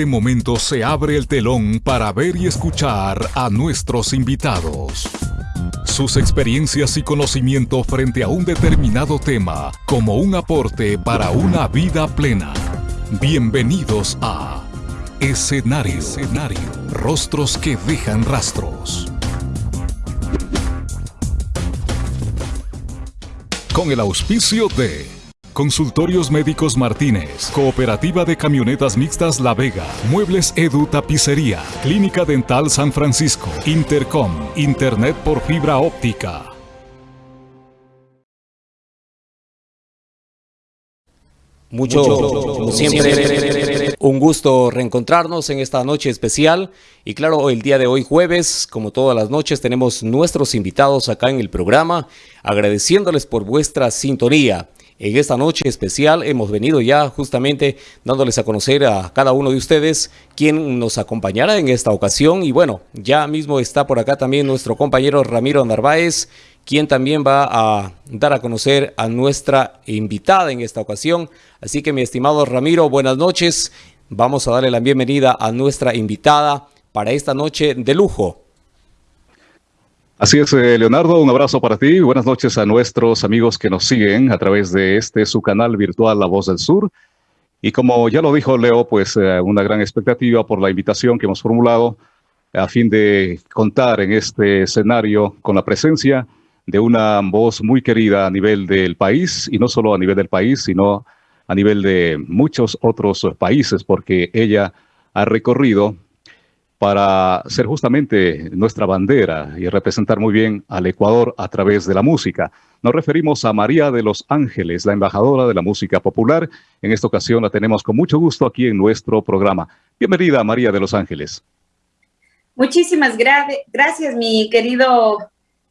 este momento se abre el telón para ver y escuchar a nuestros invitados. Sus experiencias y conocimiento frente a un determinado tema como un aporte para una vida plena. Bienvenidos a Escenario. Escenario. Rostros que dejan rastros. Con el auspicio de Consultorios Médicos Martínez, Cooperativa de Camionetas Mixtas La Vega, Muebles Edu Tapicería, Clínica Dental San Francisco, Intercom, Internet por fibra óptica. Mucho, como siempre, un gusto reencontrarnos en esta noche especial. Y claro, el día de hoy jueves, como todas las noches, tenemos nuestros invitados acá en el programa, agradeciéndoles por vuestra sintonía. En esta noche especial hemos venido ya justamente dándoles a conocer a cada uno de ustedes quién nos acompañará en esta ocasión. Y bueno, ya mismo está por acá también nuestro compañero Ramiro Narváez, quien también va a dar a conocer a nuestra invitada en esta ocasión. Así que mi estimado Ramiro, buenas noches. Vamos a darle la bienvenida a nuestra invitada para esta noche de lujo. Así es, eh, Leonardo, un abrazo para ti. Buenas noches a nuestros amigos que nos siguen a través de este su canal virtual La Voz del Sur. Y como ya lo dijo Leo, pues eh, una gran expectativa por la invitación que hemos formulado a fin de contar en este escenario con la presencia de una voz muy querida a nivel del país, y no solo a nivel del país, sino a nivel de muchos otros países, porque ella ha recorrido para ser justamente nuestra bandera y representar muy bien al Ecuador a través de la música. Nos referimos a María de los Ángeles, la embajadora de la música popular. En esta ocasión la tenemos con mucho gusto aquí en nuestro programa. Bienvenida, María de los Ángeles. Muchísimas gracias, mi querido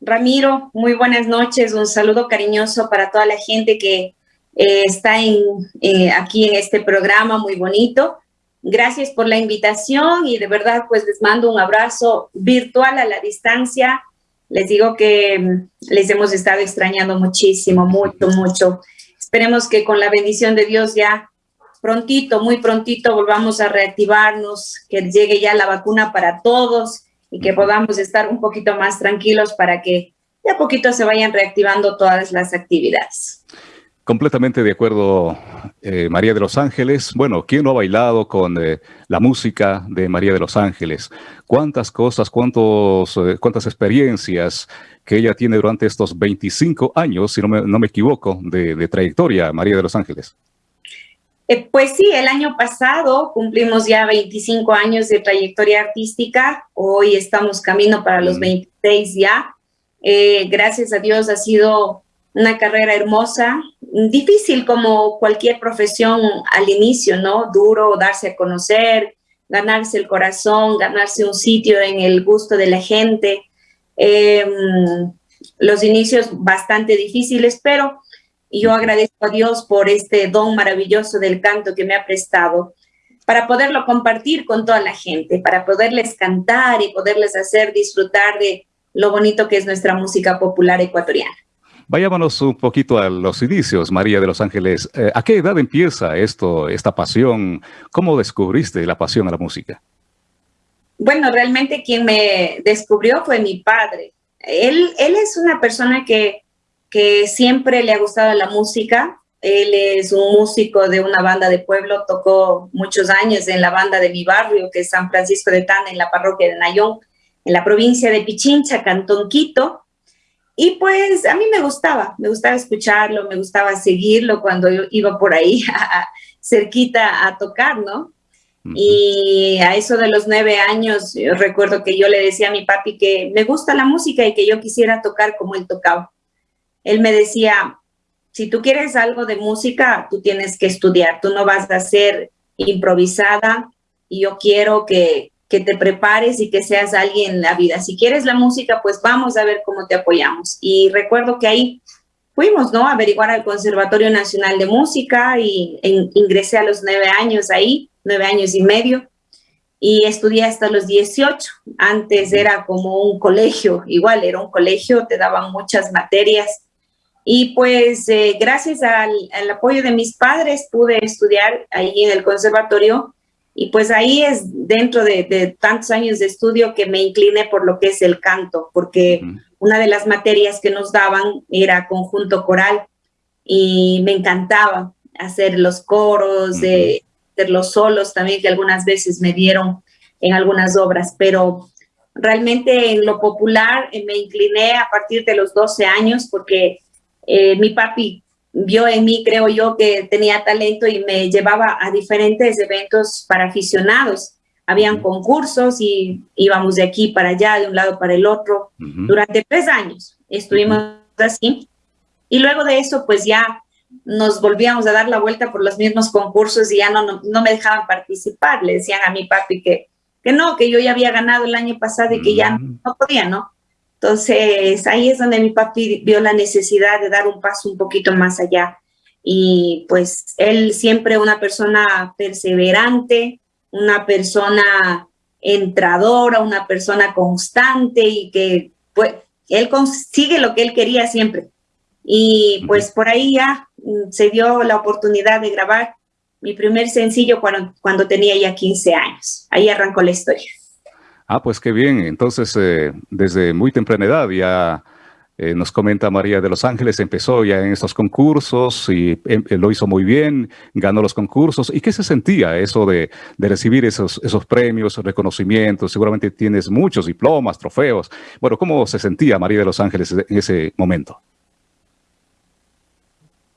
Ramiro. Muy buenas noches. Un saludo cariñoso para toda la gente que eh, está eh, aquí en este programa muy bonito. Gracias por la invitación y de verdad pues les mando un abrazo virtual a la distancia. Les digo que mm, les hemos estado extrañando muchísimo, mucho, mucho. Esperemos que con la bendición de Dios ya prontito, muy prontito volvamos a reactivarnos, que llegue ya la vacuna para todos y que podamos estar un poquito más tranquilos para que de a poquito se vayan reactivando todas las actividades. Completamente de acuerdo, eh, María de los Ángeles. Bueno, ¿quién no ha bailado con eh, la música de María de los Ángeles? ¿Cuántas cosas, cuántos, eh, cuántas experiencias que ella tiene durante estos 25 años, si no me, equivoco, de, trayectoria, María de los Ángeles? pues sí, el año pasado cumplimos ya 25 años de trayectoria artística. Hoy estamos camino para los 26 mm. ya. gracias a Dios ha sido una carrera hermosa, difícil como cualquier profesión al inicio, ¿no? Duro darse a conocer, ganarse el corazón, ganarse un sitio en el gusto de la gente. Em, los inicios bastante difíciles, pero yo agradezco a Dios por este don maravilloso del canto que me ha prestado para poderlo compartir con toda la gente, para poderles cantar y poderles hacer disfrutar de lo bonito que es nuestra música popular ecuatoriana. Vayámonos un poquito a los inicios, María de los Ángeles. Eh, ¿A qué edad empieza esto, esta pasión? ¿Cómo descubriste la pasión a la música? Bueno, realmente quien me descubrió fue mi padre. Él, es una persona que, que siempre le ha gustado la música. Él es un músico de una banda de pueblo, tocó muchos años en la banda de mi barrio, que es San Francisco de Tana, en la parroquia de Nayón, en la provincia de Pichincha, Cantón Quito. Y pues a mí me gustaba, me gustaba escucharlo, me gustaba seguirlo cuando yo iba por ahí cerquita a tocar, ¿no? Y a eso de los nueve años, recuerdo que yo le decía a mi papi que me gusta la música y que yo quisiera tocar como él tocaba. Él me decía, si tú quieres algo de música, tú tienes que estudiar, tú no vas a ser improvisada y yo quiero que, que te prepares y que seas alguien en la vida. Si quieres la música, pues vamos a ver cómo te apoyamos. Y recuerdo que ahí fuimos, ¿no? A averiguar al Conservatorio Nacional de Música y ingresé a los nueve años ahí, nueve años y medio, y estudié hasta los 18. Antes era como un colegio, igual era un colegio, te daban muchas materias. Y pues eh, gracias al, al apoyo de mis padres pude estudiar ahí en el conservatorio Y pues ahí es dentro de, tantos años de estudio que me incliné por lo que es el canto, porque una de las materias que nos daban era conjunto coral y me encantaba hacer los coros, de hacer los solos también que algunas veces me dieron en algunas obras, pero realmente en lo popular eh, me incliné a partir de los 12 años porque eh, mi papi vio en mí, creo yo, que tenía talento y me llevaba a diferentes eventos para aficionados. Habían concursos y íbamos de aquí para allá, de un lado para el otro. Durante tres años estuvimos así. Y luego de eso, pues ya nos volvíamos a dar la vuelta por los mismos concursos y ya no, no, me dejaban participar. Le decían a mi papi que, que no, que yo ya había ganado el año pasado y que ya no podía, ¿no? Entonces, ahí es donde mi papi vio la necesidad de dar un paso un poquito más allá. Y pues él siempre una persona perseverante, una persona entradora, una persona constante y que pues él consigue lo que él quería siempre. Y pues por ahí ya mm, se dio la oportunidad de grabar mi primer sencillo cuando, cuando tenía ya 15 años. Ahí arrancó la historia. Ah, pues qué bien. Entonces, eh, desde muy temprana edad ya eh, nos comenta María de los Ángeles, empezó ya en estos concursos y em, eh, lo hizo muy bien, ganó los concursos. ¿Y qué se sentía eso de, recibir esos, esos premios, reconocimientos? Seguramente tienes muchos diplomas, trofeos. Bueno, ¿cómo se sentía María de los Ángeles en ese momento?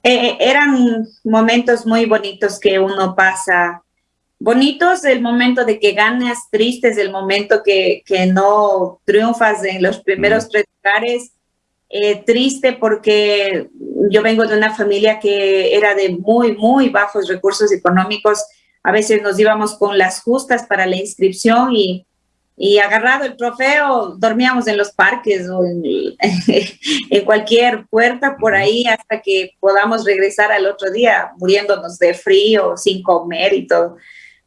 eran momentos muy bonitos que uno pasa bonitos el momento de que ganas, tristes el momento que, que no triunfas en los primeros tres lugares, eh, triste porque yo vengo de una familia que era de muy, muy bajos recursos económicos, a veces nos íbamos con las justas para la inscripción y, y agarrado el trofeo dormíamos en los parques o en, en cualquier puerta por ahí hasta que podamos regresar al otro día muriéndonos de frío, sin comer y todo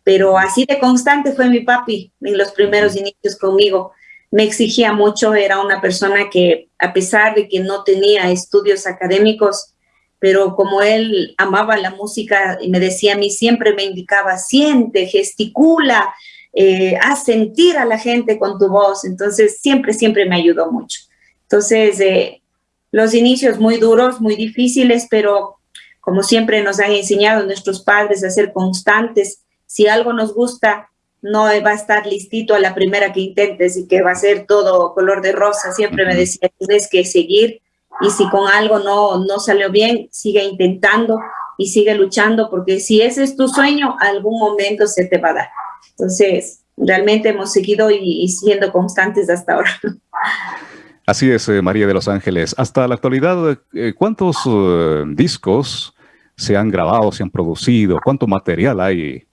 pero así de constante fue mi papi en los primeros inicios conmigo. Me exigía mucho, era una persona que a pesar de que no tenía estudios académicos, pero como él amaba la música y me decía a mí, siempre me indicaba, siente, gesticula, eh, haz sentir a la gente con tu voz. Entonces, siempre, siempre me ayudó mucho. Entonces, eh, los inicios muy duros, muy difíciles, pero como siempre nos han enseñado nuestros padres a ser constantes, si algo nos gusta, no va a estar listito a la primera que intentes y que va a ser todo color de rosa. Siempre me decía, tienes que seguir y si con algo no, no salió bien, sigue intentando y sigue luchando porque si ese es tu sueño, algún momento se te va a dar. Entonces, realmente hemos seguido y, siendo constantes hasta ahora. Así es, eh, María de los Ángeles. Hasta la actualidad, eh, ¿cuántos eh, discos se han grabado, se han producido? ¿Cuánto material hay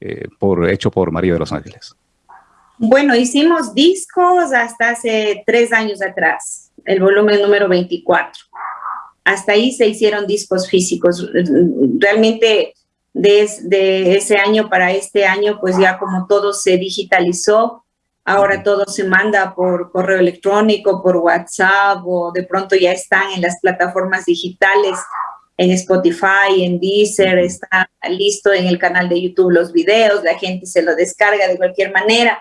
eh, por, hecho por María de los Ángeles? Bueno, hicimos discos hasta hace tres años atrás, el volumen número 24. Hasta ahí se hicieron discos físicos. Realmente desde ese año para este año, pues ya como todo se digitalizó, ahora todo se manda por correo electrónico, por WhatsApp o de pronto ya están en las plataformas digitales en Spotify, en Deezer, está listo en el canal de YouTube los videos, la gente se lo descarga de cualquier manera.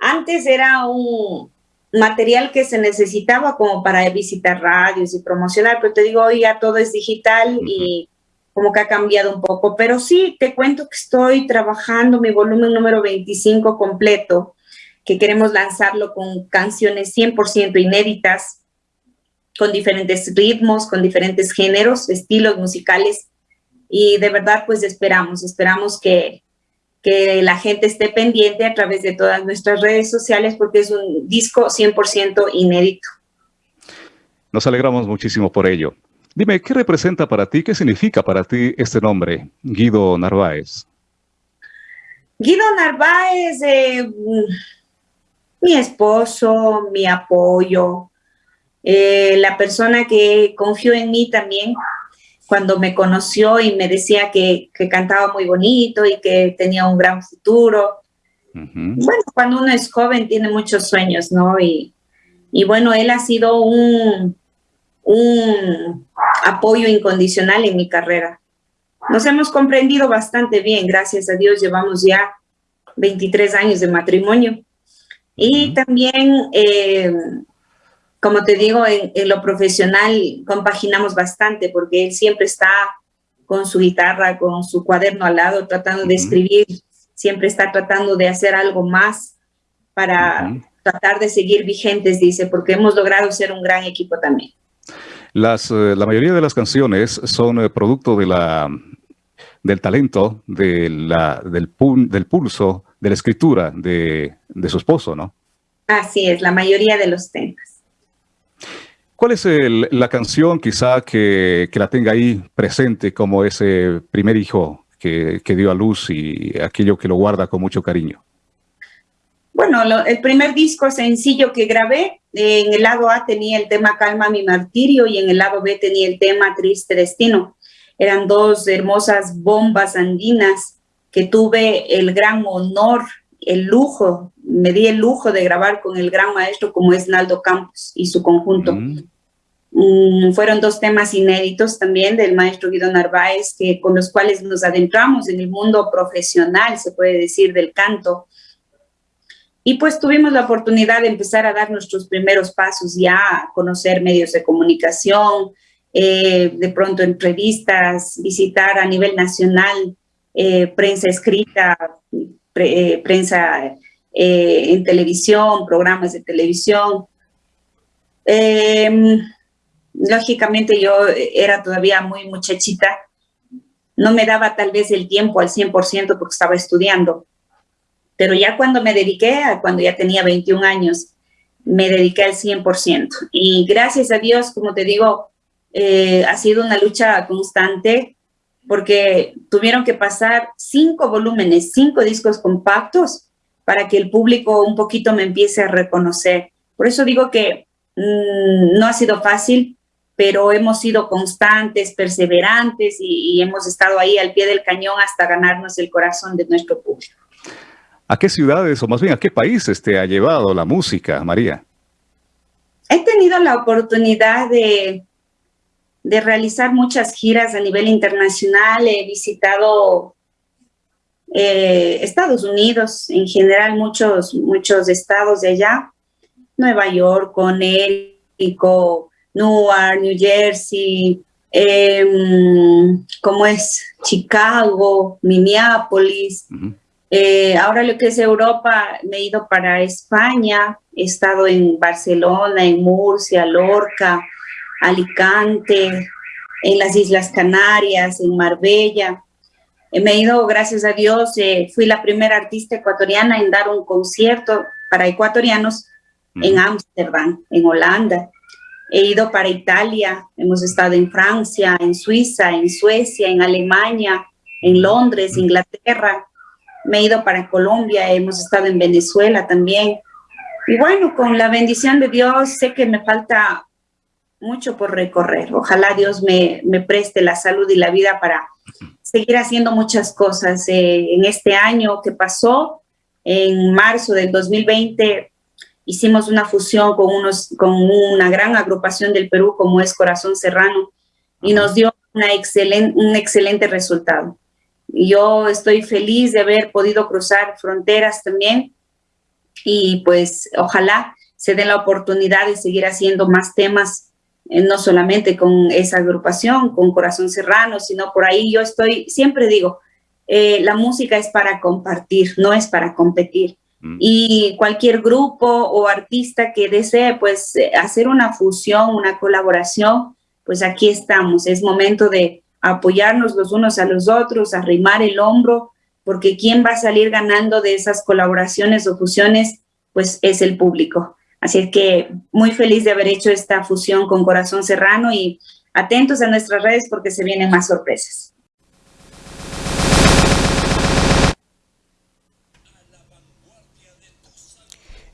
Antes era un material que se necesitaba como para visitar radios y promocionar, pero te digo, hoy ya todo es digital y como que ha cambiado un poco. Pero sí, te cuento que estoy trabajando mi volumen número 25 completo, que queremos lanzarlo con canciones 100% inéditas, con diferentes ritmos, con diferentes géneros, estilos musicales. Y de verdad, pues esperamos, esperamos que, que la gente esté pendiente a través de todas nuestras redes sociales porque es un disco 100% inédito. Nos alegramos muchísimo por ello. Dime, ¿qué representa para ti, qué significa para ti este nombre, Guido Narváez? Guido Narváez, eh, mi esposo, mi apoyo, eh, la persona que confió en mí también cuando me conoció y me decía que, cantaba muy bonito y que tenía un gran futuro. Bueno, cuando uno es joven tiene muchos sueños, ¿no? Y, y bueno, él ha sido un, un apoyo incondicional en mi carrera. nos hemos comprendido bastante bien, gracias a Dios llevamos ya 23 años de matrimonio. Y también, eh, como te digo, en, lo profesional compaginamos bastante porque él siempre está con su guitarra, con su cuaderno al lado, tratando de escribir, siempre está tratando de hacer algo más para tratar de seguir vigentes, dice, porque hemos logrado ser un gran equipo también. Las, eh, la mayoría de las canciones son eh, producto de la, del talento, de la, del, del pulso, de la escritura de, de, su esposo, ¿no? Así es, la mayoría de los temas. ¿Cuál es la canción quizá que, que, la tenga ahí presente como ese primer hijo que, que dio a luz y aquello que lo guarda con mucho cariño? Bueno, el primer disco sencillo que grabé, en el lado A tenía el tema Calma mi martirio y en el lado B tenía el tema Triste Destino. Eran dos hermosas bombas andinas que tuve el gran honor, el lujo, me di el lujo de grabar con el gran maestro como es Naldo Campos y su conjunto. Mm. Mm, fueron dos temas inéditos también del maestro Guido Narváez, que, con los cuales nos adentramos en el mundo profesional, se puede decir, del canto, y pues tuvimos la oportunidad de empezar a dar nuestros primeros pasos ya, a conocer medios de comunicación, eh, de pronto entrevistas, visitar a nivel nacional eh, prensa escrita, eh, prensa en televisión, programas de televisión. Em, lógicamente yo era todavía muy muchachita, no me daba tal vez el tiempo al 100% porque estaba estudiando, pero ya cuando me dediqué, cuando ya tenía 21 años, me dediqué al 100%. Y gracias a Dios, como te digo, eh, ha sido una lucha constante porque tuvieron que pasar cinco volúmenes, cinco discos compactos para que el público un poquito me empiece a reconocer. Por eso digo que mm, no ha sido fácil, pero hemos sido constantes, perseverantes y hemos estado ahí al pie del cañón hasta ganarnos el corazón de nuestro público. ¿A qué ciudades o más bien a qué países te ha llevado la música, María? He tenido la oportunidad de, de realizar muchas giras a nivel internacional. He visitado eh, Estados Unidos, en general muchos, muchos estados de allá. Nueva York, Connecticut, Newark, New Jersey, em, como es Chicago, Minneapolis. Eh, ahora lo que es Europa, me he ido para España, he estado en Barcelona, en Murcia, Lorca, Alicante, en las Islas Canarias, en Marbella. Eh, me he ido, gracias a Dios, eh, fui la primera artista ecuatoriana en dar un concierto para ecuatorianos en Ámsterdam, en Holanda. He ido para Italia, hemos estado en Francia, en Suiza, en Suecia, en Alemania, en Londres, Inglaterra, me he ido para Colombia, hemos estado en Venezuela también. Y bueno, con la bendición de Dios, sé que me falta mucho por recorrer. Ojalá Dios me, me preste la salud y la vida para seguir haciendo muchas cosas. Eh, en este año que pasó, en marzo del 2020, hicimos una fusión con, unos, con una gran agrupación del Perú como es Corazón Serrano y nos dio una un excelente resultado. Yo estoy feliz de haber podido cruzar fronteras también y pues ojalá se dé la oportunidad de seguir haciendo más temas, no solamente con esa agrupación, con Corazón Serrano, sino por ahí yo estoy, siempre digo, eh, la música es para compartir, no es para competir. Mm. Y cualquier grupo o artista que desee pues hacer una fusión, una colaboración, pues aquí estamos. Es momento de apoyarnos los unos a los otros, arrimar el hombro, porque quien va a salir ganando de esas colaboraciones o fusiones, pues es el público. Así es que muy feliz de haber hecho esta fusión con Corazón Serrano y atentos a nuestras redes porque se vienen más sorpresas.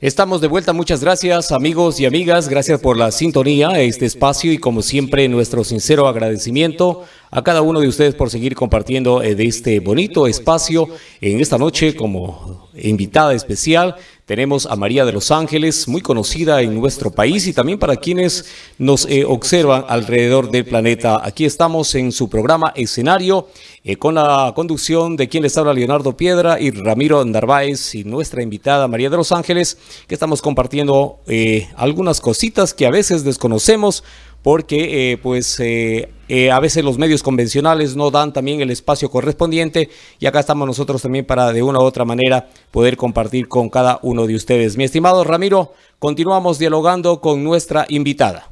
Estamos de vuelta, muchas gracias amigos y amigas, gracias por la sintonía a este espacio y como siempre nuestro sincero agradecimiento a cada uno de ustedes por seguir compartiendo de este bonito espacio en esta noche como invitada especial. Tenemos a María de los Ángeles, muy conocida en nuestro país y también para quienes nos eh, observan alrededor del planeta. Aquí estamos en su programa Escenario eh, con la conducción de quien les habla Leonardo Piedra y Ramiro Narváez y nuestra invitada María de los Ángeles, que estamos compartiendo eh, algunas cositas que a veces desconocemos porque eh, pues eh, eh, a veces los medios convencionales no dan también el espacio correspondiente y acá estamos nosotros también para de una u otra manera poder compartir con cada uno de ustedes. Mi estimado Ramiro, continuamos dialogando con nuestra invitada.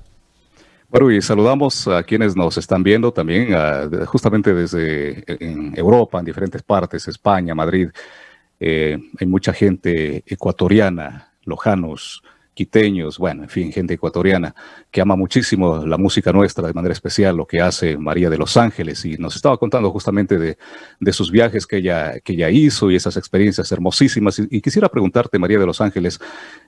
Bueno, y saludamos a quienes nos están viendo también, justamente desde Europa, en diferentes partes, España, Madrid. hay mucha gente ecuatoriana, lojanos, quiteños, bueno, en fin, gente ecuatoriana que ama muchísimo la música nuestra, de manera especial lo que hace María de los Ángeles y nos estaba contando justamente de, de sus viajes que ella, que ella hizo y esas experiencias hermosísimas. Y, quisiera preguntarte, María de los Ángeles,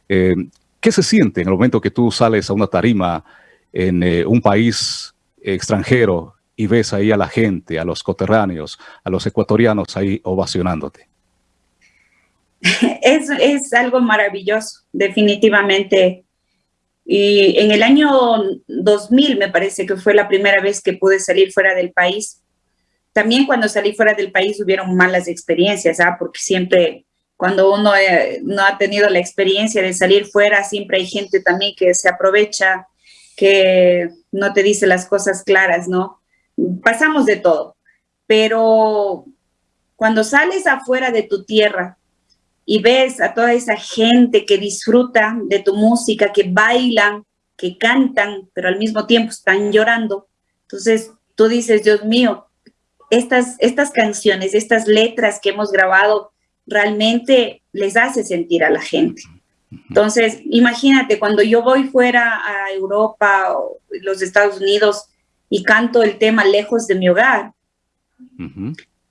eh, ¿qué se siente en el momento que tú sales a una tarima en eh, un país extranjero y ves ahí a la gente, a los coterráneos, a los ecuatorianos ahí ovacionándote? Es, es algo maravilloso, definitivamente. Y en el año 2000 me parece que fue la primera vez que pude salir fuera del país. También cuando salí fuera del país hubieron malas experiencias, ¿ah? porque siempre cuando uno eh, no ha tenido la experiencia de salir fuera, siempre hay gente también que se aprovecha, que no te dice las cosas claras, ¿no? Pasamos de todo, pero cuando sales afuera de tu tierra, y ves a toda esa gente que disfruta de tu música, que bailan, que cantan, pero al mismo tiempo están llorando. Entonces tú dices, Dios mío, estas, estas canciones, estas letras que hemos grabado, realmente les hace sentir a la gente. Entonces, imagínate, cuando yo voy fuera a Europa o los Estados Unidos y canto el tema Lejos de mi hogar,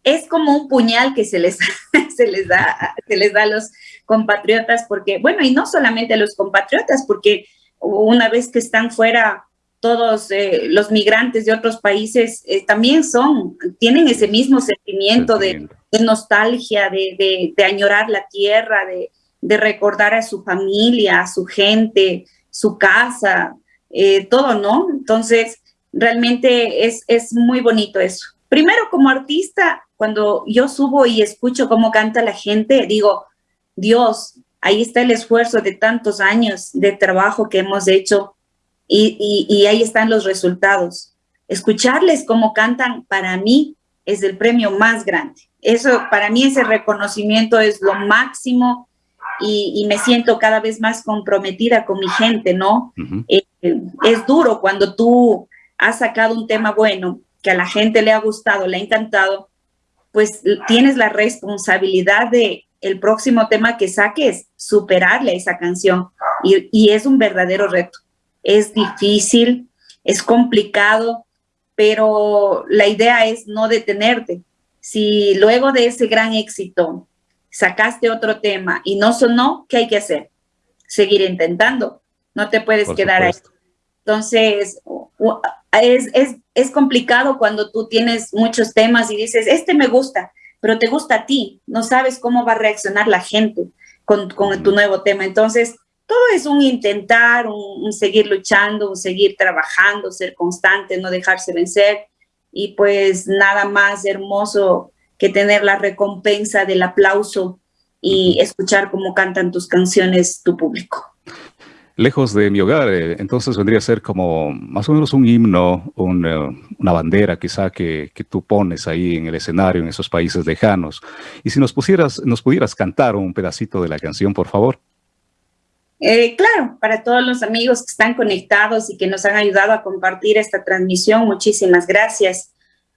es como un puñal que se les, se les, da, se les da a los compatriotas, porque, bueno, y no solamente a los compatriotas, porque una vez que están fuera, todos eh, los migrantes de otros países eh, también son, tienen ese mismo sentimiento de, nostalgia, de, de, añorar la tierra, de, recordar a su familia, a su gente, su casa, eh, todo, ¿no? Entonces, realmente es, es muy bonito eso. Primero, como artista, cuando yo subo y escucho cómo canta la gente, digo, Dios, ahí está el esfuerzo de tantos años de trabajo que hemos hecho y, ahí están los resultados. Escucharles cómo cantan para mí es el premio más grande. Eso, para mí ese reconocimiento es lo máximo y, me siento cada vez más comprometida con mi gente, ¿no? Eh, es duro cuando tú has sacado un tema bueno, que a la gente le ha gustado, le ha encantado, pues tienes la responsabilidad de el próximo tema que saques, superarle a esa canción. Y, es un verdadero reto. Es difícil, es complicado, pero la idea es no detenerte. Si luego de ese gran éxito sacaste otro tema y no sonó, ¿qué hay que hacer? Seguir intentando. No te puedes quedar ahí. Entonces, es, es, es complicado cuando tú tienes muchos temas y dices, este me gusta, pero te gusta a ti, no sabes cómo va a reaccionar la gente con, con tu nuevo tema. Entonces, todo es un intentar, un, seguir luchando, un seguir trabajando, ser constante, no dejarse vencer. Y pues nada más hermoso que tener la recompensa del aplauso y escuchar cómo cantan tus canciones tu público lejos de mi hogar. Eh, entonces vendría a ser como más o menos un himno, eh, una bandera quizá que, que, tú pones ahí en el escenario en esos países lejanos. Y si nos, pusieras, nos pudieras cantar un pedacito de la canción, por favor. Eh, claro, para todos los amigos que están conectados y que nos han ayudado a compartir esta transmisión, muchísimas gracias.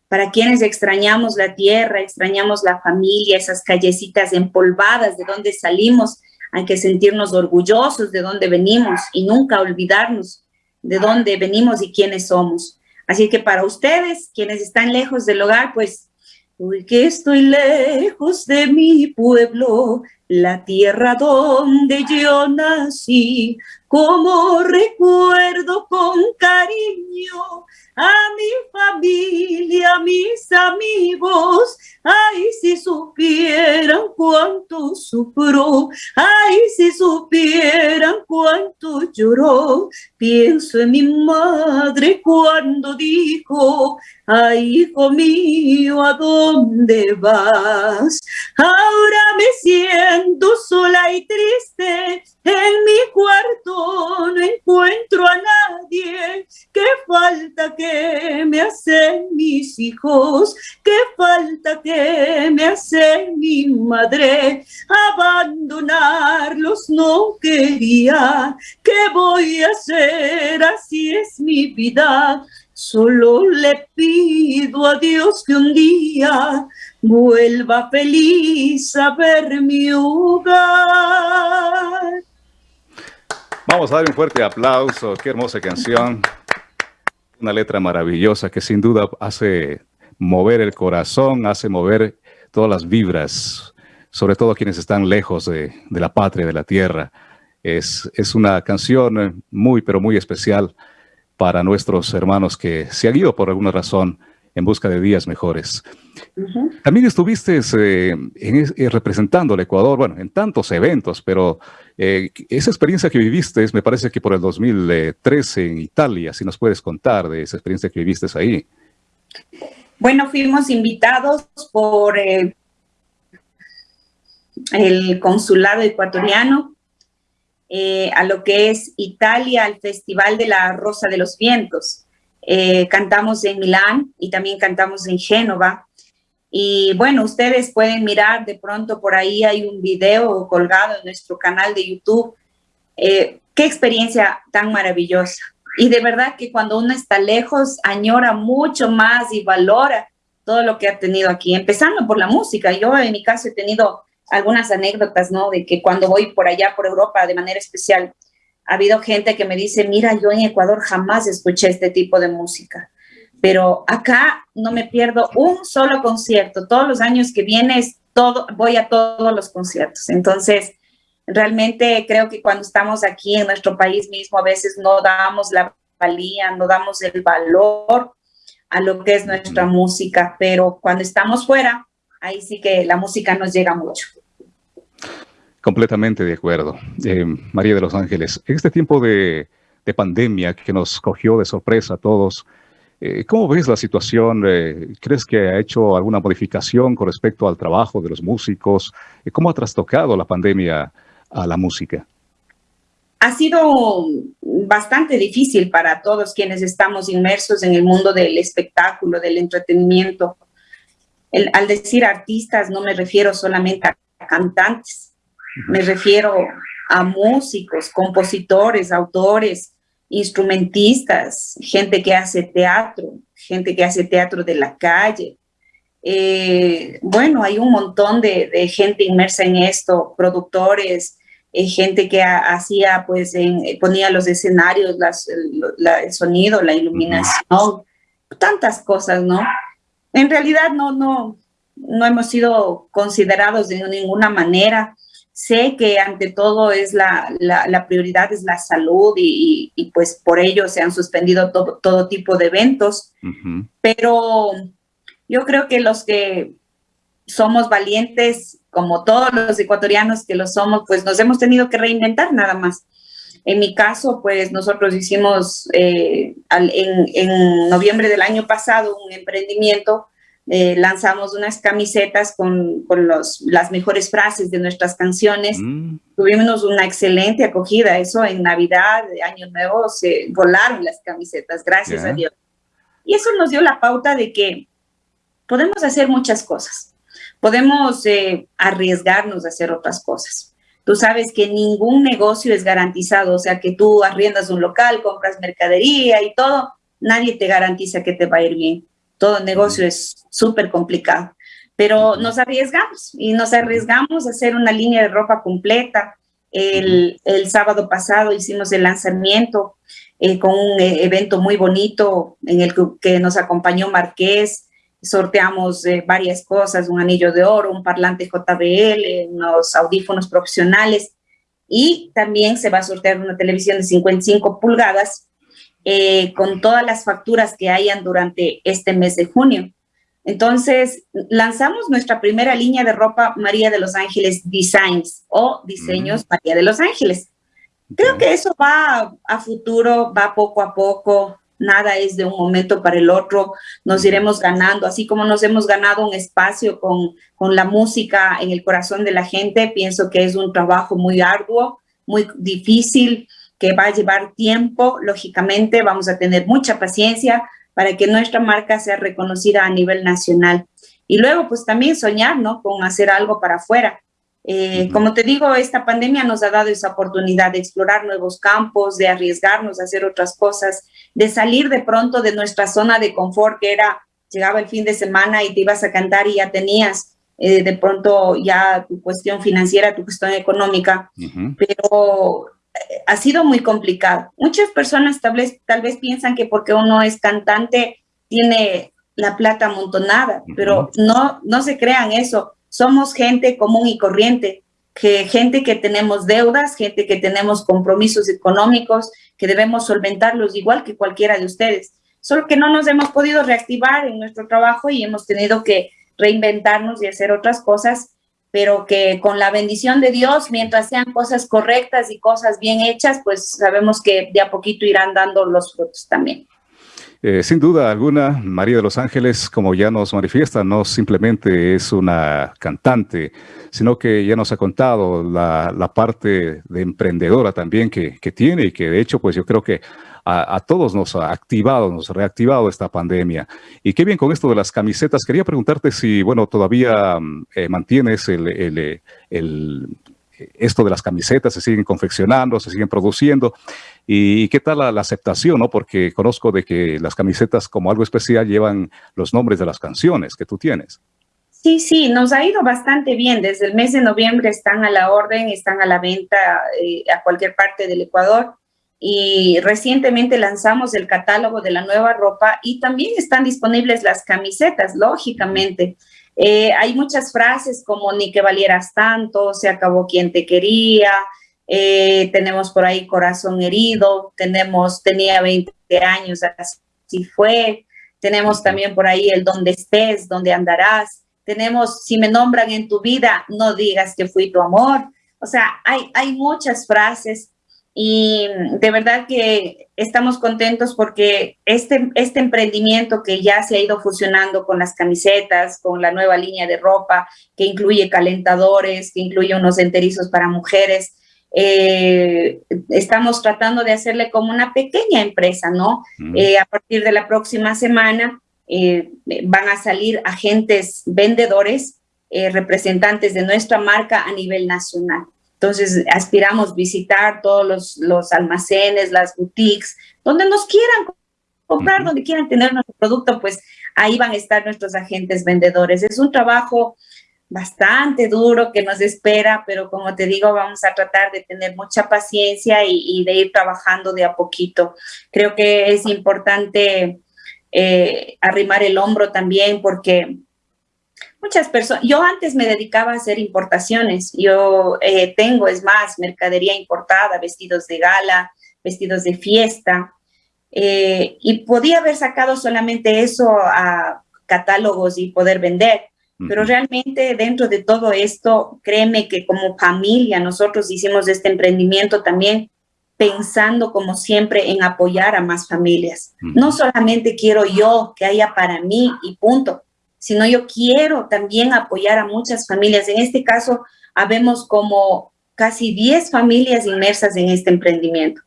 Para quienes extrañamos la tierra, extrañamos la familia, esas callecitas empolvadas de donde salimos, hay que sentirnos orgullosos de dónde venimos y nunca olvidarnos de dónde venimos y quiénes somos. Así que para ustedes, quienes están lejos del hogar, pues, hoy que estoy lejos de mi pueblo, la tierra donde yo nací, como recuerdo con cariño a mi familia, a mis amigos, ay, si supieran cuánto sufro, ay, si supieran cuánto lloró, pienso en mi madre cuando dijo, ay, hijo mío, ¿a dónde vas? Ahora me siento sola y triste, en mi cuarto no encuentro a nadie, qué falta que me hacen mis hijos, qué falta que me hace mi madre, abandonarlos no quería, ¿qué voy a hacer? Así es mi vida, solo le pido a Dios que un día vuelva feliz a ver mi hogar. Vamos a dar un fuerte aplauso, qué hermosa canción. Una letra maravillosa que sin duda hace mover el corazón, hace mover todas las vibras, sobre todo quienes están lejos de, la patria, de la tierra. Es, es, una canción muy, pero muy especial para nuestros hermanos que se han ido por alguna razón en busca de días mejores. También estuviste eh, eh, representando al Ecuador, bueno, en tantos eventos, pero eh, esa experiencia que viviste, me parece que por el 2013 en Italia, si nos puedes contar de esa experiencia que viviste ahí. Bueno, fuimos invitados por el consulado ecuatoriano a lo que es Italia, al Festival de la Rosa de los Vientos. Eh, cantamos en Milán y también cantamos en Génova. Y bueno, ustedes pueden mirar de pronto por ahí hay un video colgado en nuestro canal de YouTube. Eh, qué experiencia tan maravillosa. Y de verdad que cuando uno está lejos, añora mucho más y valora todo lo que ha tenido aquí, empezando por la música. Yo en mi caso he tenido algunas anécdotas, ¿no? De que cuando voy por allá, por Europa, de manera especial, ha habido gente que me dice, mira, yo en Ecuador jamás escuché este tipo de música, pero acá no me pierdo un solo concierto. Todos los años que vienes, todo, voy a todos los conciertos. Entonces, realmente creo que cuando estamos aquí en nuestro país mismo, a veces no damos la valía, no damos el valor a lo que es nuestra música, pero cuando estamos fuera, ahí sí que la música nos llega mucho. Completamente de acuerdo. Eh, María de los Ángeles, en este tiempo de, pandemia que nos cogió de sorpresa a todos, eh, ¿cómo ves la situación? Eh, ¿Crees que ha hecho alguna modificación con respecto al trabajo de los músicos? ¿Cómo ha trastocado la pandemia a la música? Ha sido bastante difícil para todos quienes estamos inmersos en el mundo del espectáculo, del entretenimiento. al decir artistas no me refiero solamente a cantantes, me refiero a músicos, compositores, autores, instrumentistas, gente que hace teatro, gente que hace teatro de la calle. Eh, bueno, hay un montón de, gente inmersa en esto, productores, eh, gente que hacía, pues, ponía los escenarios, el sonido, la iluminación, tantas cosas, ¿no? En realidad no, no, no hemos sido considerados de ninguna manera Sé que ante todo es la, la, prioridad es la salud y, y, pues por ello se han suspendido todo, todo tipo de eventos, pero yo creo que los que somos valientes, como todos los ecuatorianos que lo somos, pues nos hemos tenido que reinventar nada más. En mi caso, pues nosotros hicimos eh, en, en noviembre del año pasado un emprendimiento eh, lanzamos unas camisetas con, con los, las mejores frases de nuestras canciones. Mm. Tuvimos una excelente acogida. Eso en Navidad, Año Nuevo, se volaron las camisetas, gracias a Dios. Y eso nos dio la pauta de que podemos hacer muchas cosas. Podemos eh, arriesgarnos a hacer otras cosas. Tú sabes que ningún negocio es garantizado, o sea, que tú arriendas un local, compras mercadería y todo, nadie te garantiza que te va a ir bien todo negocio es súper complicado, pero nos arriesgamos y nos arriesgamos a hacer una línea de ropa completa. El, el sábado pasado hicimos el lanzamiento eh, con un eh, evento muy bonito en el que, nos acompañó Marqués, sorteamos eh, varias cosas, un anillo de oro, un parlante JBL, unos audífonos profesionales y también se va a sortear una televisión de 55 pulgadas eh, con todas las facturas que hayan durante este mes de junio. Entonces, lanzamos nuestra primera línea de ropa María de los Ángeles Designs o Diseños María de los Ángeles. Creo que eso va a futuro, va poco a poco, nada es de un momento para el otro, nos iremos ganando, así como nos hemos ganado un espacio con, con la música en el corazón de la gente, pienso que es un trabajo muy arduo, muy difícil, que va a llevar tiempo, lógicamente vamos a tener mucha paciencia para que nuestra marca sea reconocida a nivel nacional. Y luego, pues también soñar, ¿no? Con hacer algo para afuera. Eh, como te digo, esta pandemia nos ha dado esa oportunidad de explorar nuevos campos, de arriesgarnos a hacer otras cosas, de salir de pronto de nuestra zona de confort, que era, llegaba el fin de semana y te ibas a cantar y ya tenías eh, de pronto ya tu cuestión financiera, tu cuestión económica, pero ha sido muy complicado. Muchas personas tal vez, tal vez piensan que porque uno es cantante tiene la plata amontonada, pero no, no se crean eso somos gente común y corriente, que gente que tenemos deudas, gente que tenemos compromisos económicos, que debemos solventarlos igual que cualquiera de ustedes. Solo que no nos hemos podido reactivar en nuestro trabajo y hemos tenido que reinventarnos y hacer otras cosas, pero que con la bendición de Dios, mientras sean cosas correctas y cosas bien hechas, pues sabemos que de a poquito irán dando los frutos también. Eh, sin duda alguna, María de los Ángeles, como ya nos manifiesta, no simplemente es una cantante, sino que ya nos ha contado la, parte de emprendedora también que, tiene y que de hecho, pues yo creo que a, todos nos ha activado, nos ha reactivado esta pandemia. Y qué bien con esto de las camisetas. Quería preguntarte si, bueno, todavía mm, eh, mantienes el, esto de las camisetas, se siguen confeccionando, se siguen produciendo. ¿Y qué tal la, aceptación? ¿no? Porque conozco de que las camisetas como algo especial llevan los nombres de las canciones que tú tienes. Sí, sí, nos ha ido bastante bien. Desde el mes de noviembre están a la orden, están a la venta eh, a cualquier parte del Ecuador. Y recientemente lanzamos el catálogo de la nueva ropa y también están disponibles las camisetas, lógicamente. Eh, hay muchas frases como ni que valieras tanto, se acabó quien te quería, eh, tenemos por ahí corazón herido, tenemos, tenía 20 años, así fue, tenemos también por ahí el donde estés, donde andarás, tenemos si me nombran en tu vida, no digas que fui tu amor, o sea, hay, hay muchas frases y de verdad que estamos contentos porque este, este emprendimiento que ya se ha ido fusionando con las camisetas, con la nueva línea de ropa, que incluye calentadores, que incluye unos enterizos para mujeres, eh, estamos tratando de hacerle como una pequeña empresa, ¿no? Eh, a partir de la próxima semana eh, van a salir agentes vendedores, representantes de nuestra marca a nivel nacional. Entonces, aspiramos visitar todos los, almacenes, las boutiques, donde nos quieran comprar, donde quieran tener nuestro producto, pues ahí van a estar nuestros agentes vendedores. Es un trabajo bastante duro que nos espera, pero como te digo, vamos a tratar de tener mucha paciencia y, de ir trabajando de a poquito. Creo que es importante eh, arrimar el hombro también porque muchas personas, yo antes me dedicaba a hacer importaciones, yo eh, tengo, es más, mercadería importada, vestidos de gala, vestidos de fiesta, eh, y podía haber sacado solamente eso a catálogos y poder vender, pero realmente dentro de todo esto, créeme que como familia nosotros hicimos este emprendimiento también pensando como siempre en apoyar a más familias. No solamente quiero yo que haya para mí y punto, sino yo quiero también apoyar a muchas familias. En este caso, habemos como casi 10 familias inmersas en este emprendimiento.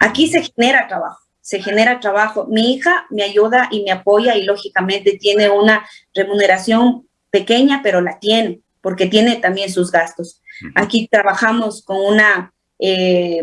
Aquí se genera trabajo, se genera trabajo. Mi hija me ayuda y me apoya y lógicamente tiene una remuneración pequeña, pero la tiene, porque tiene también sus gastos. Aquí trabajamos con una eh,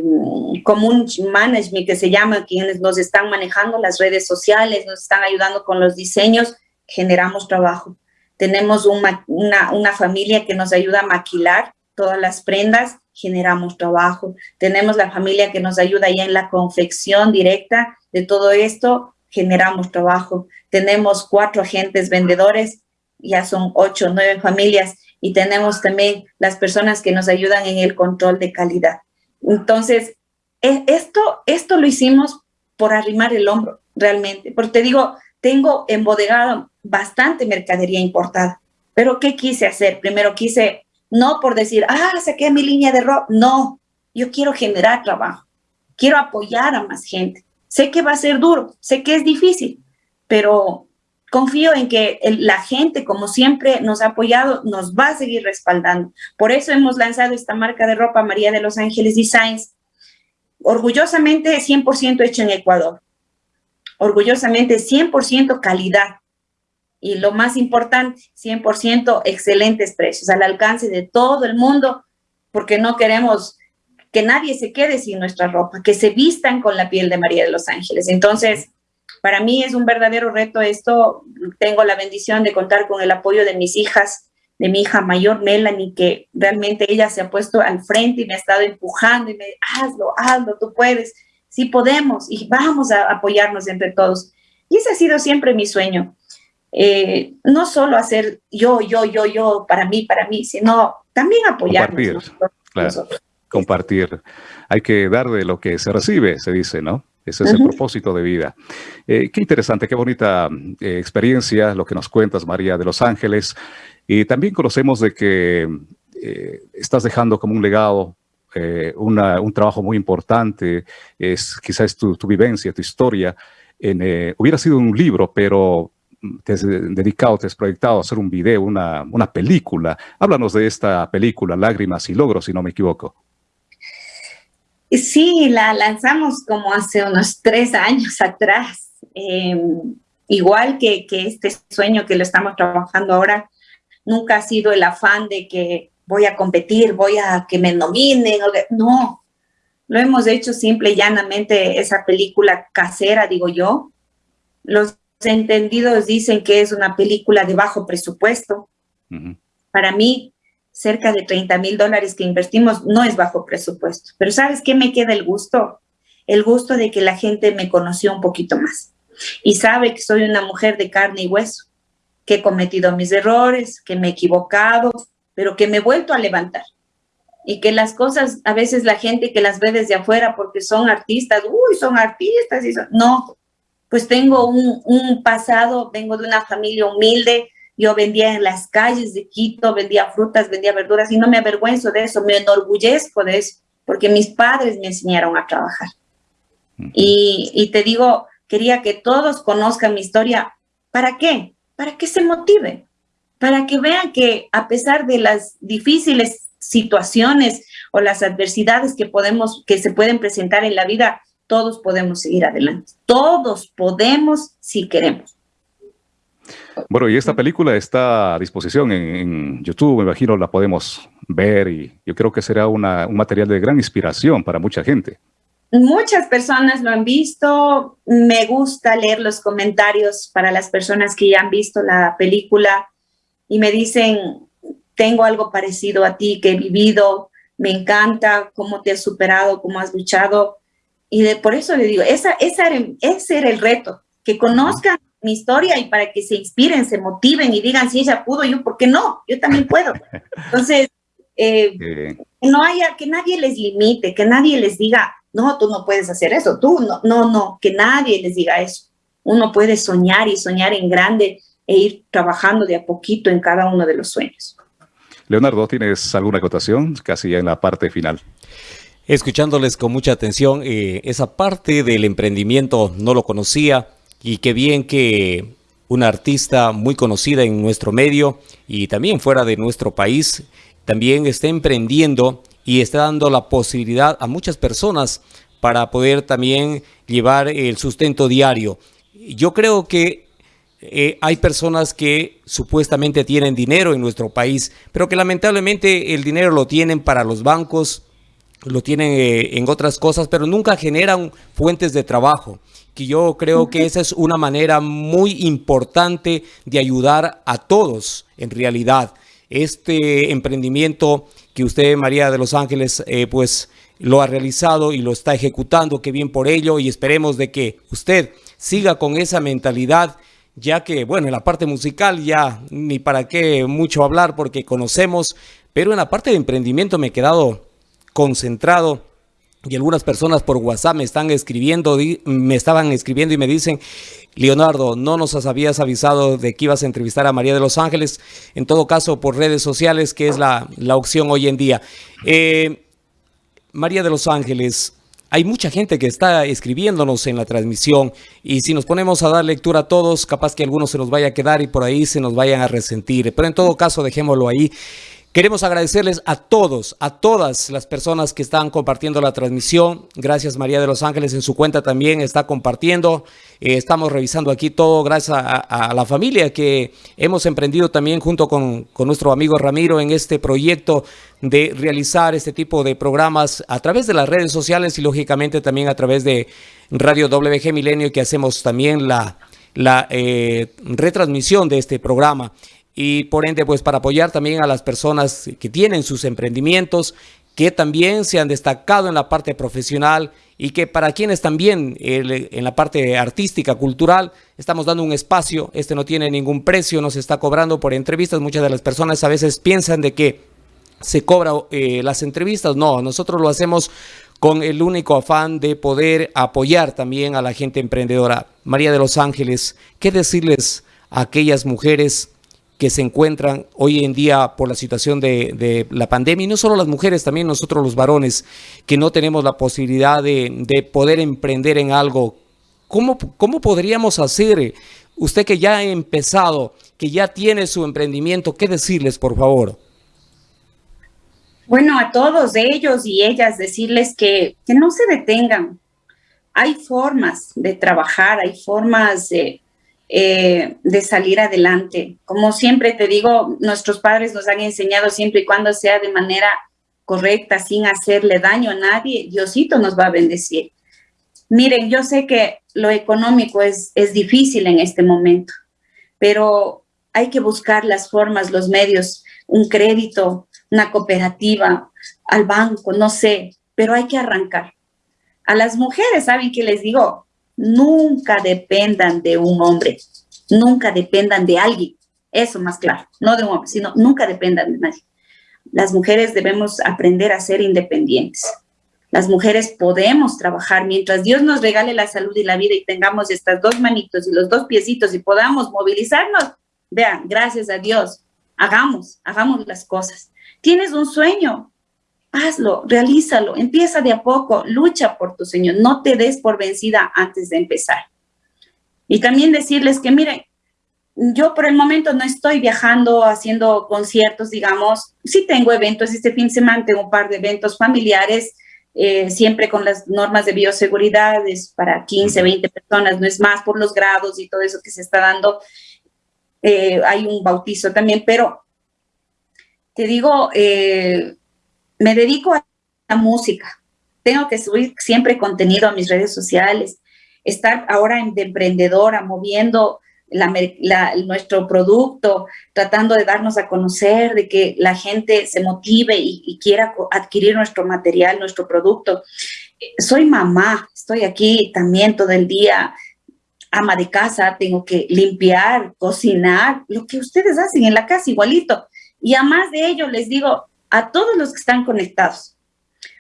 management que se llama, quienes nos están manejando las redes sociales, nos están ayudando con los diseños, generamos trabajo. Tenemos una, una familia que nos ayuda a maquilar todas las prendas, generamos trabajo. Tenemos la familia que nos ayuda ya en la confección directa de todo esto, generamos trabajo. Tenemos cuatro agentes vendedores, ya son ocho, nueve familias y tenemos también las personas que nos ayudan en el control de calidad. Entonces, e, esto, esto lo hicimos por arrimar el hombro, realmente. Porque te digo, tengo embodegado bastante mercadería importada. Pero ¿qué quise hacer? Primero quise, no por decir, ah, saqué mi línea de ropa. No, yo quiero generar trabajo. Quiero apoyar a más gente. Sé que va a ser duro, sé que es difícil, pero confío en que la gente, como siempre nos ha apoyado, nos va a seguir respaldando. Por eso hemos lanzado esta marca de ropa María de los Ángeles Designs, orgullosamente 100% hecho en Ecuador, orgullosamente 100% calidad y lo más importante, 100% excelentes precios, al alcance de todo el mundo, porque no queremos que nadie se quede sin nuestra ropa, que se vistan con la piel de María de los Ángeles. Entonces, para mí es un verdadero reto esto. Tengo la bendición de contar con el apoyo de mis hijas, de mi hija mayor, Melanie, que realmente ella se ha puesto al frente y me ha estado empujando y me hazlo, hazlo, tú puedes, sí podemos y vamos a apoyarnos entre todos. Y ese ha sido siempre mi sueño. Eh, no solo hacer yo, yo, yo, yo, para mí, para mí, sino también apoyarnos. Compartir, compartir. Hay que dar de lo que se recibe, se dice, ¿no? Ese es el propósito de vida. Eh, qué interesante, qué bonita eh, experiencia lo que nos cuentas, María de Los Ángeles. Y también conocemos de que eh, estás dejando como un legado un trabajo muy importante, es quizás tu, tu vivencia, tu historia. En, hubiera sido un libro, pero te has dedicado, te has proyectado a hacer un video, una, una película. Háblanos de esta película, Lágrimas y Logros, si no me equivoco. Sí, la lanzamos como hace unos tres años atrás. Em, igual que, que, este sueño que lo estamos trabajando ahora, nunca ha sido el afán de que voy a competir, voy a que me nominen. No, lo hemos hecho simple y llanamente esa película casera, digo yo. Los entendidos dicen que es una película de bajo presupuesto. Para mí, cerca de 30 mil dólares que invertimos no es bajo presupuesto. Pero ¿sabes qué me queda el gusto? El gusto de que la gente me conoció un poquito más y sabe que soy una mujer de carne y hueso, que he cometido mis errores, que me he equivocado, pero que me he vuelto a levantar. Y que las cosas, a veces la gente que las ve desde afuera porque son artistas, uy, son artistas, y no, pues tengo un, un pasado, vengo de una familia humilde, yo vendía en las calles de Quito, vendía frutas, vendía verduras y no me avergüenzo de eso, me enorgullezco de eso, porque mis padres me enseñaron a trabajar. y, te digo, quería que todos conozcan mi historia. ¿Para qué? Para que se motiven, para que vean que a pesar de las difíciles situaciones o las adversidades que podemos, que se pueden presentar en la vida, todos podemos seguir adelante. Todos podemos si queremos. Bueno, y esta película está a disposición en, YouTube, me imagino la podemos ver y yo creo que será un material de gran inspiración para mucha gente. Muchas personas lo han visto, me gusta leer los comentarios para las personas que ya han visto la película y me dicen, tengo algo parecido a ti que he vivido, me encanta cómo te has superado, cómo has luchado. Y de, por eso le digo, esa, esa ese era el reto, que conozcan mi historia y para que se inspiren, se motiven y digan, si ella pudo, yo, ¿por qué no? Yo también puedo. Entonces, eh, no haya, que nadie les limite, que nadie les diga, no, tú no puedes hacer eso, tú no, no, no, que nadie les diga eso. Uno puede soñar y soñar en grande e ir trabajando de a poquito en cada uno de los sueños. Leonardo, ¿tienes alguna acotación? Casi ya en la parte final. Escuchándoles con mucha atención, eh, esa parte del emprendimiento no lo conocía, y qué bien que una artista muy conocida en nuestro medio y también fuera de nuestro país también está emprendiendo y está dando la posibilidad a muchas personas para poder también llevar el sustento diario. Yo creo que eh, hay personas que supuestamente tienen dinero en nuestro país, pero que lamentablemente el dinero lo tienen para los bancos, lo tienen eh, en otras cosas, pero nunca generan fuentes de trabajo que yo creo que esa es una manera muy importante de ayudar a todos en realidad. Este emprendimiento que usted, María de los Ángeles, eh, pues lo ha realizado y lo está ejecutando, qué bien por ello y esperemos de que usted siga con esa mentalidad ya que, bueno, en la parte musical ya ni para qué mucho hablar porque conocemos, pero en la parte de emprendimiento me he quedado concentrado y algunas personas por WhatsApp me están escribiendo, me estaban escribiendo y me dicen, Leonardo, no nos habías avisado de que ibas a entrevistar a María de los Ángeles, en todo caso por redes sociales, que es la, opción hoy en día. Eh, María de los Ángeles, hay mucha gente que está escribiéndonos en la transmisión y si nos ponemos a dar lectura a todos, capaz que algunos se nos vaya a quedar y por ahí se nos vayan a resentir. Pero en todo caso, dejémoslo ahí. Queremos agradecerles a todos, a todas las personas que están compartiendo la transmisión. Gracias María de los Ángeles en su cuenta también está compartiendo. Eh, estamos revisando aquí todo gracias a, la familia que hemos emprendido también junto con, con, nuestro amigo Ramiro en este proyecto de realizar este tipo de programas a través de las redes sociales y lógicamente también a través de Radio WG Milenio que hacemos también la, la eh, retransmisión de este programa y por ende pues para apoyar también a las personas que tienen sus emprendimientos que también se han destacado en la parte profesional y que para quienes también en la parte artística, cultural, estamos dando un espacio, este no tiene ningún precio, no se está cobrando por entrevistas, muchas de las personas a veces piensan de que se cobra eh, las entrevistas, no, nosotros lo hacemos con el único afán de poder apoyar también a la gente emprendedora. María de los Ángeles, ¿qué decirles a aquellas mujeres que se encuentran hoy en día por la situación de, la pandemia, y no solo las mujeres, también nosotros los varones, que no tenemos la posibilidad de, poder emprender en algo. ¿Cómo, ¿Cómo podríamos hacer? Usted que ya ha empezado, que ya tiene su emprendimiento, ¿qué decirles, por favor? Bueno, a todos ellos y ellas decirles que, que no se detengan. Hay formas de trabajar, hay formas de, eh, de salir adelante. Como siempre te digo, nuestros padres nos han enseñado siempre y cuando sea de manera correcta, sin hacerle daño a nadie, Diosito nos va a bendecir. Miren, yo sé que lo económico es, es difícil en este momento, pero hay que buscar las formas, los medios, un crédito, una cooperativa, al banco, no sé, pero hay que arrancar. A las mujeres, ¿saben qué les digo? Nunca dependan de un hombre, nunca dependan de alguien, eso más claro, no de un hombre, sino nunca dependan de nadie. Las mujeres debemos aprender a ser independientes. Las mujeres podemos trabajar mientras Dios nos regale la salud y la vida y tengamos estas dos manitos y los dos piecitos y podamos movilizarnos. Vean, gracias a Dios, hagamos, hagamos las cosas. Tienes un sueño, hazlo, realízalo, empieza de a poco, lucha por tu Señor, no te des por vencida antes de empezar. Y también decirles que, miren, yo por el momento no estoy viajando, haciendo conciertos, digamos, sí tengo eventos, este fin de semana tengo un par de eventos familiares, eh, siempre con las normas de bioseguridad, es para 15, 20 personas, no es más por los grados y todo eso que se está dando. Eh, hay un bautizo también, pero te digo, eh, me dedico a la música. Tengo que subir siempre contenido a mis redes sociales, estar ahora de emprendedora, moviendo nuestro producto, tratando de darnos a conocer, de que la gente se motive y, quiera adquirir nuestro material, nuestro producto. Soy mamá, estoy aquí también todo el día, ama de casa, tengo que limpiar, cocinar, lo que ustedes hacen en la casa igualito. Y además de ello les digo, a todos los que están conectados.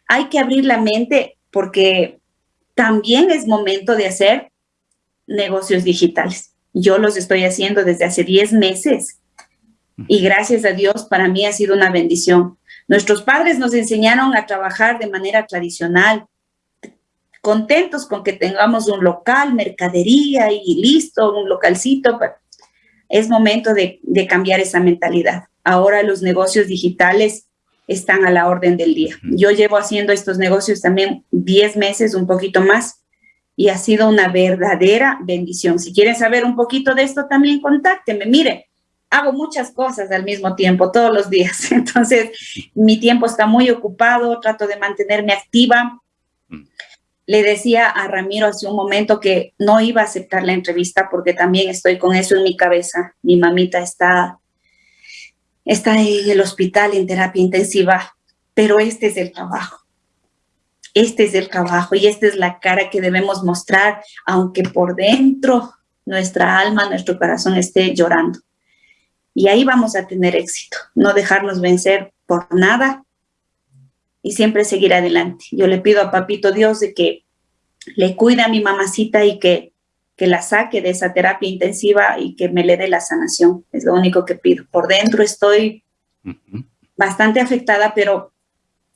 Hay que abrir la mente porque también es momento de hacer negocios digitales. Yo los estoy haciendo desde hace 10 meses y gracias a Dios para mí ha sido una bendición. Nuestros padres nos enseñaron a trabajar de manera tradicional, contentos con que tengamos un local, mercadería y listo, un localcito. Es momento de, de cambiar esa mentalidad. Ahora los negocios digitales están a la orden del día. Yo llevo haciendo estos negocios también 10 meses, un poquito más, y ha sido una verdadera bendición. Si quieren saber un poquito de esto, también contáctenme. Mire, hago muchas cosas al mismo tiempo, todos los días. Entonces, mi tiempo está muy ocupado, trato de mantenerme activa. Le decía a Ramiro hace un momento que no iba a aceptar la entrevista porque también estoy con eso en mi cabeza. Mi mamita está está en el hospital en terapia intensiva, pero este es el trabajo. este es el trabajo y esta es la cara que debemos mostrar, aunque por dentro nuestra alma, nuestro corazón esté llorando. Y ahí vamos a tener éxito, no dejarnos vencer por nada y siempre seguir adelante. Yo le pido a Papito Dios de que le cuide a mi mamacita y que, que la saque de esa terapia intensiva y que me le dé la sanación. Es lo único que pido. Por dentro estoy bastante afectada, pero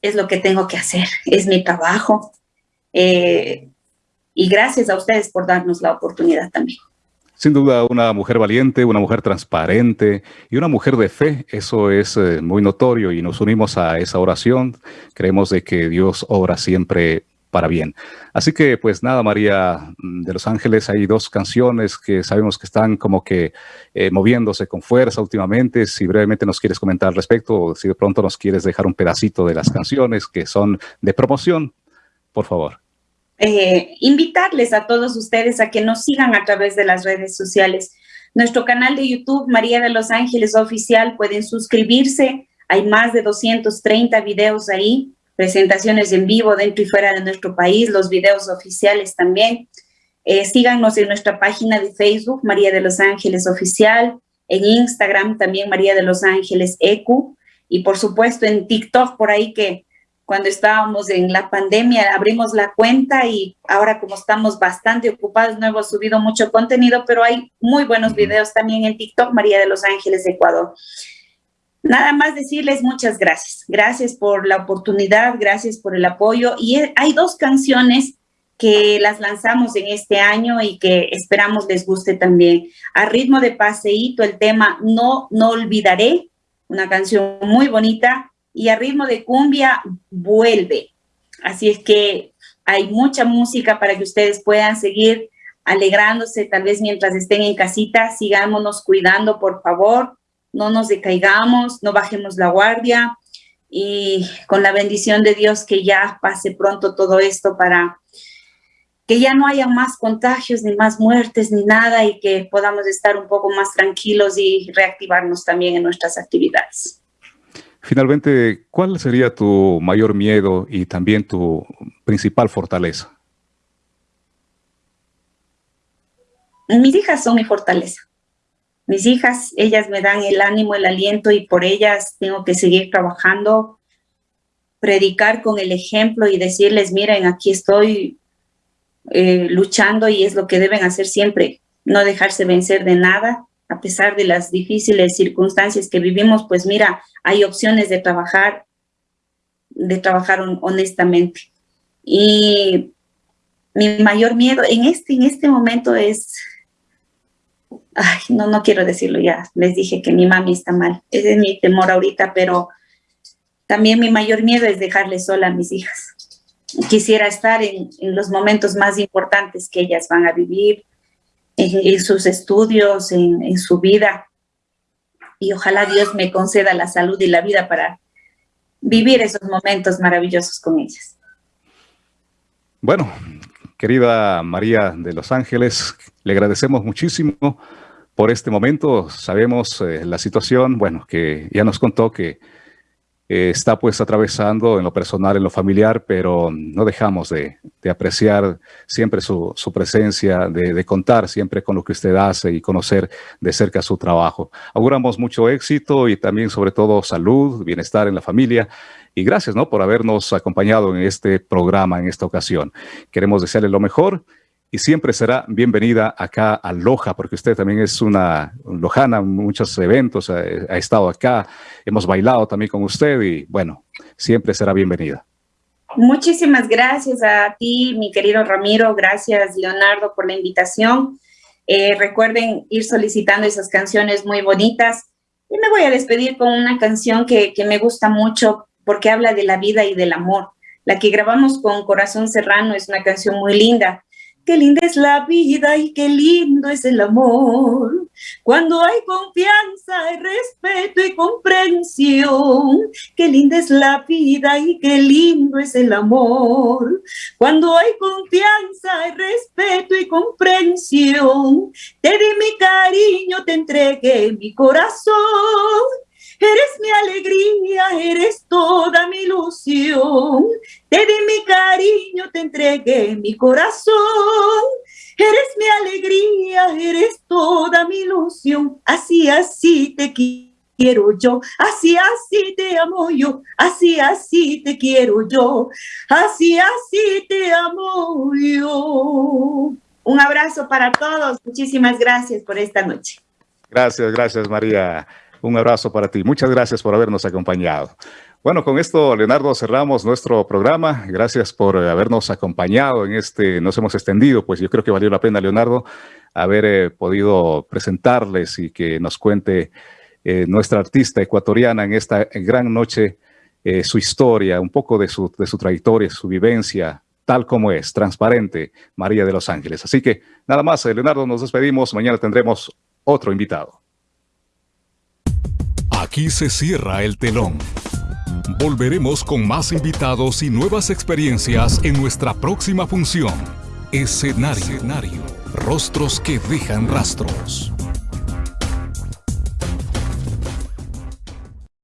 es lo que tengo que hacer, es mi trabajo. Eh, y gracias a ustedes por darnos la oportunidad también. Sin duda, una mujer valiente, una mujer transparente y una mujer de fe, eso es eh, muy notorio y nos unimos a esa oración. Creemos de que Dios obra siempre para bien. Así que, pues nada, María de los Ángeles, hay dos canciones que sabemos que están como que eh, moviéndose con fuerza últimamente. Si brevemente nos quieres comentar al respecto, o si de pronto nos quieres dejar un pedacito de las canciones que son de promoción, por favor. Eh, invitarles a todos ustedes a que nos sigan a través de las redes sociales. Nuestro canal de YouTube, María de los Ángeles Oficial, pueden suscribirse. Hay más de 230 videos ahí, presentaciones en vivo dentro y fuera de nuestro país, los videos oficiales también. Eh, síganos en nuestra página de Facebook, María de los Ángeles Oficial, en Instagram también María de los Ángeles ECU, y por supuesto en TikTok, por ahí que cuando estábamos en la pandemia, abrimos la cuenta y ahora como estamos bastante ocupados, no hemos subido mucho contenido, pero hay muy buenos videos también en TikTok, María de los Ángeles, Ecuador. Nada más decirles muchas gracias. Gracias por la oportunidad, gracias por el apoyo. Y hay dos canciones que las lanzamos en este año y que esperamos les guste también. A ritmo de paseíto, el tema No, no olvidaré, una canción muy bonita y a ritmo de cumbia vuelve. Así es que hay mucha música para que ustedes puedan seguir alegrándose, tal vez mientras estén en casita, sigámonos cuidando, por favor, no nos decaigamos, no bajemos la guardia y con la bendición de Dios que ya pase pronto todo esto para que ya no haya más contagios, ni más muertes, ni nada y que podamos estar un poco más tranquilos y reactivarnos también en nuestras actividades. Finalmente, ¿cuál sería tu mayor miedo y también tu principal fortaleza? Mis hijas son mi fortaleza. Mis hijas, ellas me dan el ánimo, el aliento y por ellas tengo que seguir trabajando, predicar con el ejemplo y decirles, miren, aquí estoy eh, luchando y es lo que deben hacer siempre, no dejarse vencer de nada, a pesar de las difíciles circunstancias que vivimos, pues mira, hay opciones de trabajar, de trabajar honestamente. Y mi mayor miedo en este, en este momento es, ay, no, no quiero decirlo ya, les dije que mi mami está mal, ese es mi temor ahorita, pero también mi mayor miedo es dejarle sola a mis hijas. Quisiera estar en, en los momentos más importantes que ellas van a vivir, en, sus estudios, en, su vida. Y ojalá Dios me conceda la salud y la vida para vivir esos momentos maravillosos con ellas. Bueno, querida María de Los Ángeles, le agradecemos muchísimo por este momento. Sabemos eh, la situación, bueno, que ya nos contó que eh, está pues atravesando en lo personal, en lo familiar, pero no dejamos de, apreciar siempre su, presencia, de, contar siempre con lo que usted hace y conocer de cerca su trabajo. Auguramos mucho éxito y también sobre todo salud, bienestar en la familia y gracias ¿no? por habernos acompañado en este programa en esta ocasión. Queremos desearle lo mejor y siempre será bienvenida acá a Loja, porque usted también es una lojana, muchos eventos, ha, ha, estado acá, hemos bailado también con usted y bueno, siempre será bienvenida. Muchísimas gracias a ti, mi querido Ramiro, gracias Leonardo por la invitación. Eh, recuerden ir solicitando esas canciones muy bonitas y me voy a despedir con una canción que, que me gusta mucho porque habla de la vida y del amor. La que grabamos con Corazón Serrano es una canción muy linda Qué linda es la vida y qué lindo es el amor. Cuando hay confianza, hay respeto y comprensión. Qué linda es la vida y qué lindo es el amor. Cuando hay confianza, hay respeto y comprensión. Te di mi cariño, te entregué mi corazón. Eres mi alegría, eres toda mi ilusión. Te di mi cariño, te entregué mi corazón. Eres mi alegría, eres toda mi ilusión. Así, así te quiero yo. Así, así te amo yo. Así, así te quiero yo. Así, así te amo yo. Un abrazo para todos. Muchísimas gracias por esta noche. Gracias, gracias María. Un abrazo para ti. Muchas gracias por habernos acompañado. Bueno, con esto, Leonardo, cerramos nuestro programa. Gracias por habernos acompañado en este, nos hemos extendido, pues yo creo que valió la pena, Leonardo, haber eh, podido presentarles y que nos cuente eh, nuestra artista ecuatoriana en esta gran noche eh, su historia, un poco de su, de su trayectoria, su vivencia, tal como es, transparente, María de los Ángeles. Así que nada más, Leonardo, nos despedimos. Mañana tendremos otro invitado. Aquí se cierra el telón. Volveremos con más invitados y nuevas experiencias en nuestra próxima función. Escenario. Rostros que dejan rastros.